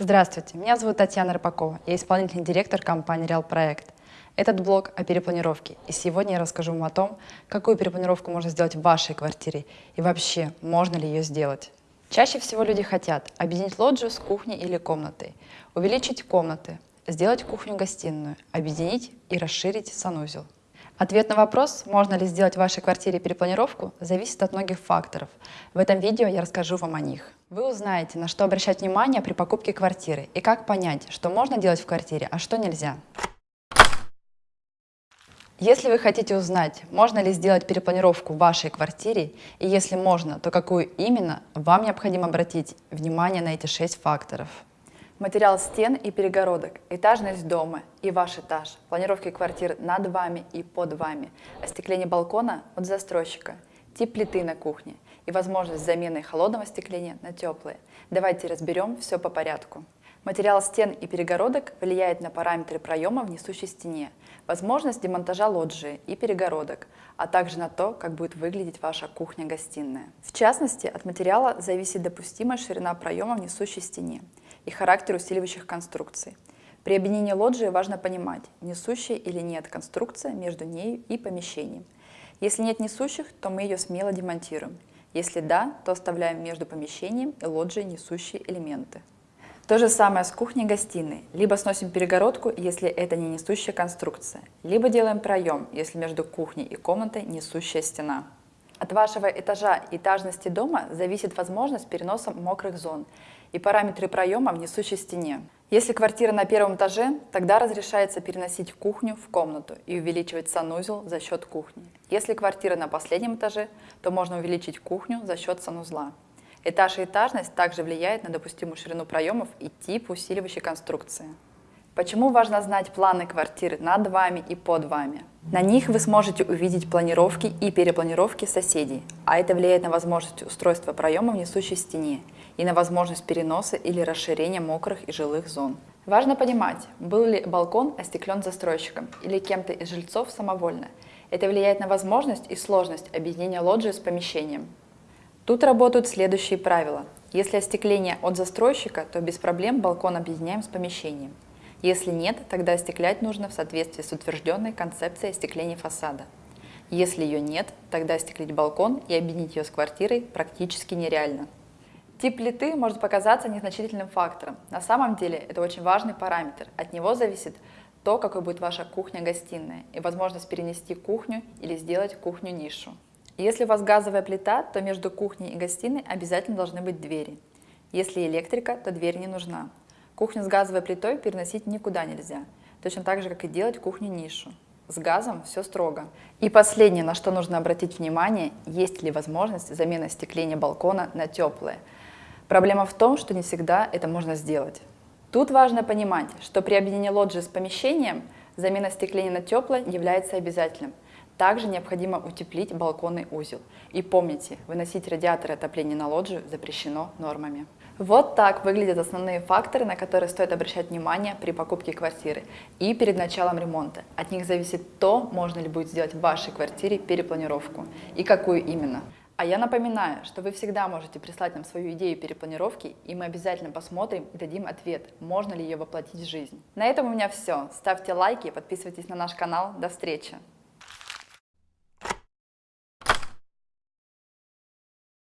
Здравствуйте, меня зовут Татьяна Рыбакова, я исполнительный директор компании Реал Проект. Этот блог о перепланировке, и сегодня я расскажу вам о том, какую перепланировку можно сделать в вашей квартире и вообще, можно ли ее сделать. Чаще всего люди хотят объединить лоджию с кухней или комнатой, увеличить комнаты, сделать кухню-гостиную, объединить и расширить санузел. Ответ на вопрос, можно ли сделать в вашей квартире перепланировку, зависит от многих факторов. В этом видео я расскажу вам о них. Вы узнаете, на что обращать внимание при покупке квартиры и как понять, что можно делать в квартире, а что нельзя. Если вы хотите узнать, можно ли сделать перепланировку в вашей квартире, и если можно, то какую именно, вам необходимо обратить внимание на эти шесть факторов. Материал стен и перегородок, этажность дома и ваш этаж, планировки квартир над вами и под вами, остекление балкона от застройщика, тип плиты на кухне и возможность замены холодного остекления на теплое. Давайте разберем все по порядку. Материал стен и перегородок влияет на параметры проема в несущей стене, возможность демонтажа лоджии и перегородок, а также на то, как будет выглядеть ваша кухня-гостиная. В частности, от материала зависит допустимая ширина проема в несущей стене и характер усиливающих конструкций. При объединении лоджии важно понимать, несущая или нет конструкция между ней и помещением. Если нет несущих, то мы ее смело демонтируем. Если да, то оставляем между помещением и лоджией несущие элементы. То же самое с кухней-гостиной. Либо сносим перегородку, если это не несущая конструкция, либо делаем проем, если между кухней и комнатой несущая стена. От вашего этажа и этажности дома зависит возможность переноса мокрых зон и параметры проема в несущей стене. Если квартира на первом этаже, тогда разрешается переносить кухню в комнату и увеличивать санузел за счет кухни. Если квартира на последнем этаже, то можно увеличить кухню за счет санузла. Этаж и этажность также влияет на допустимую ширину проемов и тип усиливающей конструкции. Почему важно знать планы квартиры над вами и под вами? На них вы сможете увидеть планировки и перепланировки соседей, а это влияет на возможность устройства проема в несущей стене и на возможность переноса или расширения мокрых и жилых зон. Важно понимать, был ли балкон остеклен застройщиком или кем-то из жильцов самовольно. Это влияет на возможность и сложность объединения лоджии с помещением. Тут работают следующие правила. Если остекление от застройщика, то без проблем балкон объединяем с помещением. Если нет, тогда остеклять нужно в соответствии с утвержденной концепцией остекления фасада. Если ее нет, тогда остеклить балкон и объединить ее с квартирой практически нереально. Тип плиты может показаться незначительным фактором. На самом деле это очень важный параметр. От него зависит то, какой будет ваша кухня-гостиная и возможность перенести кухню или сделать кухню-нишу. Если у вас газовая плита, то между кухней и гостиной обязательно должны быть двери. Если электрика, то дверь не нужна. Кухню с газовой плитой переносить никуда нельзя, точно так же, как и делать кухню-нишу. С газом все строго. И последнее, на что нужно обратить внимание, есть ли возможность замены остекления балкона на теплое. Проблема в том, что не всегда это можно сделать. Тут важно понимать, что при объединении лоджии с помещением замена остекления на теплое является обязательным. Также необходимо утеплить балконный узел. И помните, выносить радиаторы отопления на лоджию запрещено нормами. Вот так выглядят основные факторы, на которые стоит обращать внимание при покупке квартиры и перед началом ремонта. От них зависит то, можно ли будет сделать в вашей квартире перепланировку и какую именно. А я напоминаю, что вы всегда можете прислать нам свою идею перепланировки, и мы обязательно посмотрим и дадим ответ, можно ли ее воплотить в жизнь. На этом у меня все. Ставьте лайки, подписывайтесь на наш канал. До встречи!